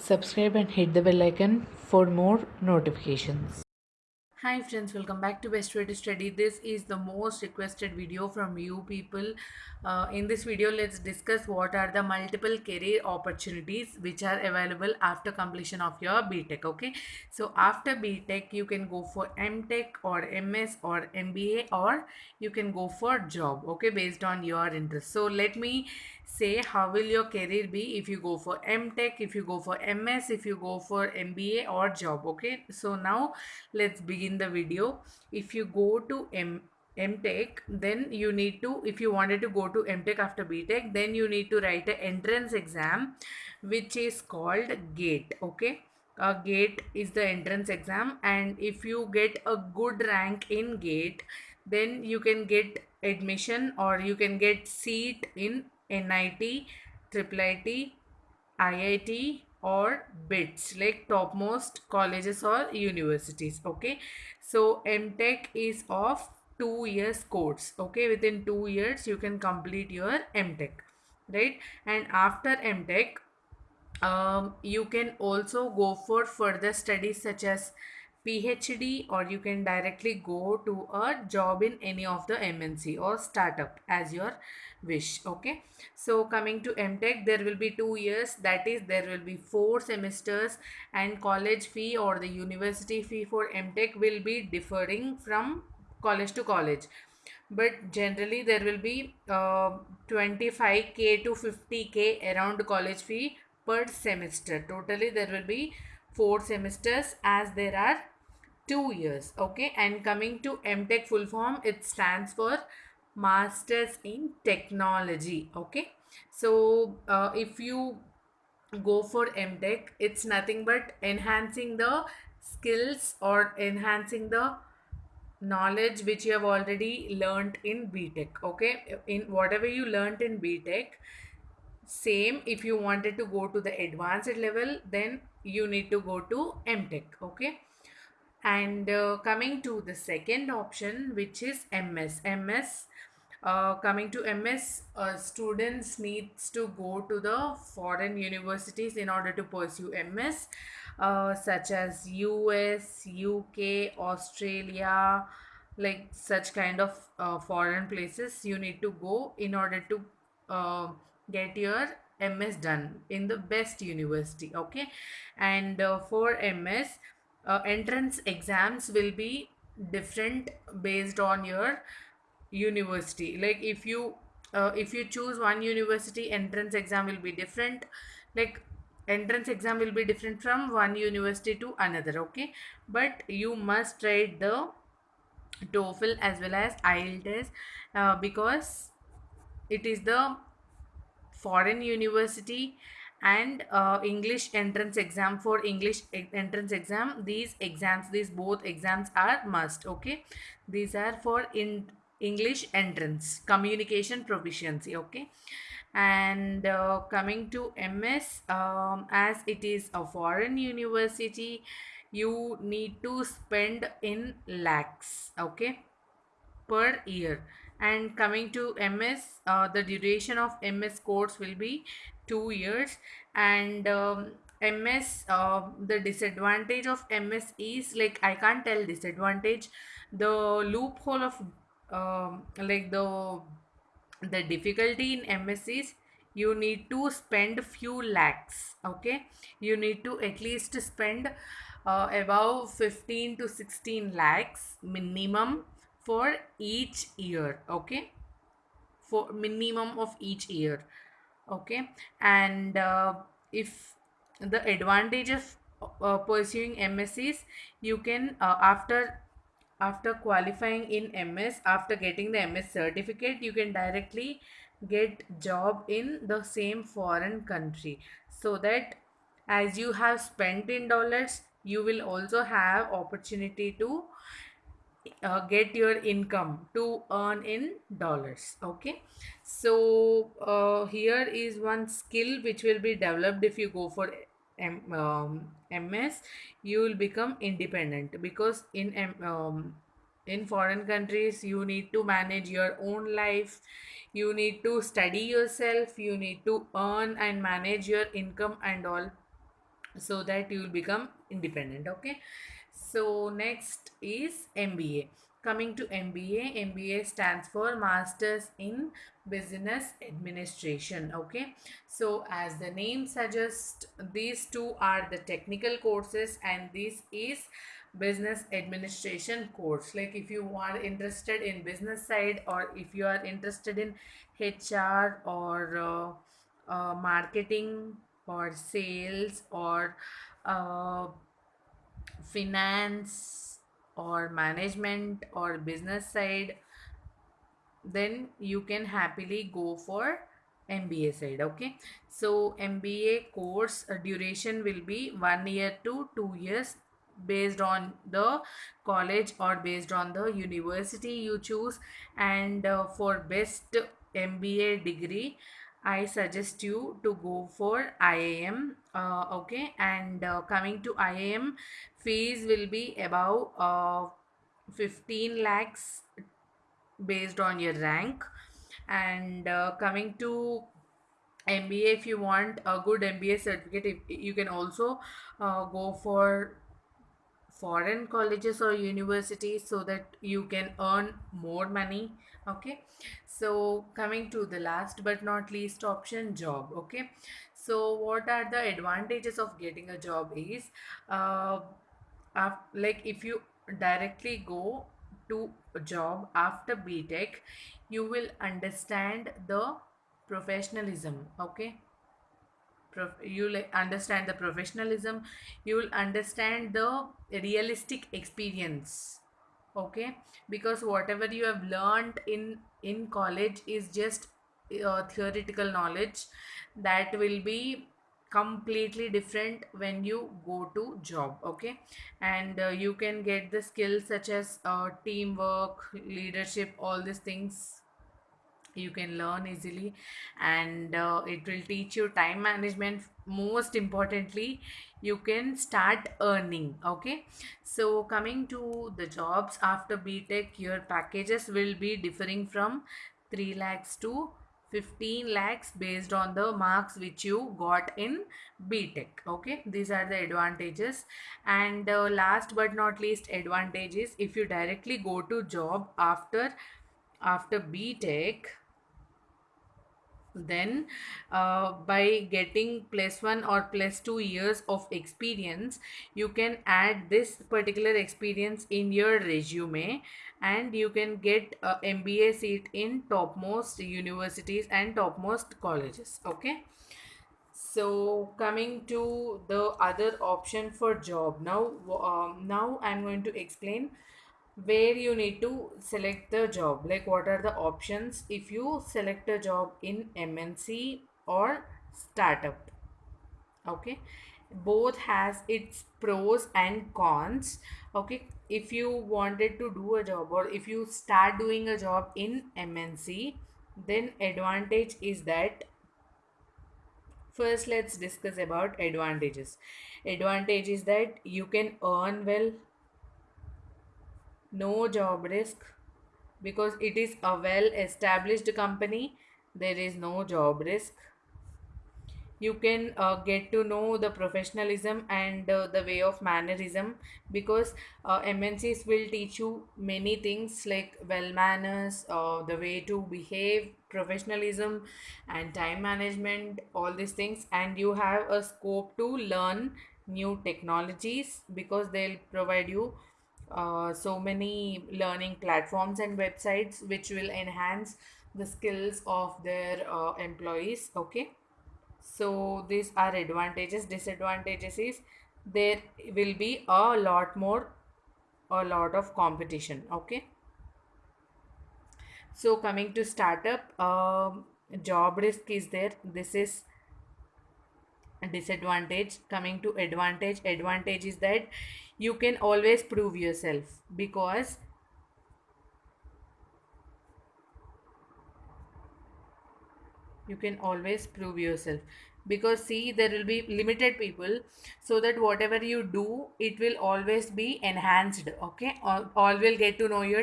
subscribe and hit the bell icon for more notifications. Hi friends, welcome back to Best Way to Study. This is the most requested video from you people. Uh, in this video, let's discuss what are the multiple career opportunities which are available after completion of your BTech. Okay, so after BTech, you can go for MTech or MS or MBA or you can go for job. Okay, based on your interest. So let me say how will your career be if you go for mtech if you go for ms if you go for mba or job okay? So now let's begin the video. If you go to m mtech then you need to if you wanted to go to mtech after btech then you need to write an entrance exam which is called gate okay? Uh, gate is the entrance exam and if you get a good rank in gate then you can get admission or you can get seat in NIT, Triple IT, IIT or BITS like topmost colleges or universities okay? So MTech is of two years course okay? Within two years you can complete your MTech right? And after MTech um, you can also go for further studies such as PhD or you can directly go to a job in any of the MNC or startup as your wish okay? So coming to MTech there will be two years that is there will be four semesters and college fee or the university fee for MTech will be differing from college to college. But generally there will be uh, 25k to 50k around college fee per semester. Totally there will be four semesters as there are two years okay? And coming to mtech full form it stands for masters in technology okay? So uh, if you go for mtech it's nothing but enhancing the skills or enhancing the knowledge which you have already learned in btech okay? In whatever you learned in btech same if you wanted to go to the advanced level then you need to go to mtech okay? And uh, coming to the second option which is ms ms uh, coming to ms uh, students needs to go to the foreign universities in order to pursue ms uh, such as us uk australia like such kind of uh, foreign places you need to go in order to uh, get your ms done in the best university okay? And uh, for ms uh, entrance exams will be different based on your university. Like if you uh, if you choose one university entrance exam will be different. Like entrance exam will be different from one university to another okay? But you must write the TOEFL as well as IELTS uh, because it is the foreign university and uh, English entrance exam for English entrance exam these exams these both exams are must okay? These are for in English entrance communication proficiency okay? And uh, coming to MS um, as it is a foreign university you need to spend in lakhs okay? Per year and coming to ms uh, the duration of ms course will be two years. And um, ms uh, the disadvantage of ms is like i can't tell disadvantage. The loophole of um, like the the difficulty in ms is you need to spend few lakhs okay? You need to at least spend uh, above 15 to 16 lakhs minimum for each year okay? For minimum of each year okay? And uh, if the advantage of uh, pursuing mscs you can uh, after after qualifying in ms after getting the ms certificate you can directly get job in the same foreign country. So that as you have spent in dollars you will also have opportunity to uh, get your income to earn in dollars okay? So uh, here is one skill which will be developed if you go for M, um, ms you will become independent because in M, um, in foreign countries you need to manage your own life you need to study yourself you need to earn and manage your income and all so that you will become independent okay so next is mba coming to mba mba stands for masters in business administration okay? So as the name suggests these two are the technical courses and this is business administration course. Like if you are interested in business side or if you are interested in hr or uh, uh, marketing or sales or uh, finance or management or business side then you can happily go for MBA side okay? So MBA course uh, duration will be 1 year to 2 years based on the college or based on the university you choose. And uh, for best MBA degree I suggest you to go for IIM uh, okay? And uh, coming to IIM fees will be about uh, 15 lakhs based on your rank. And uh, coming to MBA if you want a good MBA certificate if, you can also uh, go for foreign colleges or universities so that you can earn more money okay? So coming to the last but not least option job okay? So what are the advantages of getting a job is uh, af- like if you directly go to a job after btech you will understand the professionalism okay you'll understand the professionalism you will understand the realistic experience okay? Because whatever you have learned in in college is just uh, theoretical knowledge that will be completely different when you go to job okay? And uh, you can get the skills such as uh, teamwork leadership all these things you can learn easily. And uh, it will teach you time management most importantly you can start earning okay? So coming to the jobs after btech your packages will be differing from 3 lakhs to 15 lakhs based on the marks which you got in btech okay? These are the advantages. And uh, last but not least advantage is if you directly go to job after after btech then uh, by getting plus one or plus two years of experience you can add this particular experience in your resume and you can get a mba seat in topmost universities and topmost colleges okay? So coming to the other option for job. Now um, now i'm going to explain where you need to select the job. Like what are the options if you select a job in mnc or startup? Okay. Both has its pros and cons. Okay. If you wanted to do a job or if you start doing a job in mnc then advantage is that first let's discuss about advantages. Advantage is that you can earn well no job risk. Because it is a well established company there is no job risk. You can uh, get to know the professionalism and uh, the way of mannerism because uh, mncs will teach you many things like well manners uh, the way to behave professionalism and time management all these things. And you have a scope to learn new technologies because they'll provide you uh, so many learning platforms and websites which will enhance the skills of their uh, employees okay? So these are advantages disadvantages is there will be a lot more a lot of competition okay? So coming to startup um, job risk is there. This is disadvantage coming to advantage advantage is that you can always prove yourself because you can always prove yourself. Because see there will be limited people so that whatever you do it will always be enhanced okay? All, all will get to know your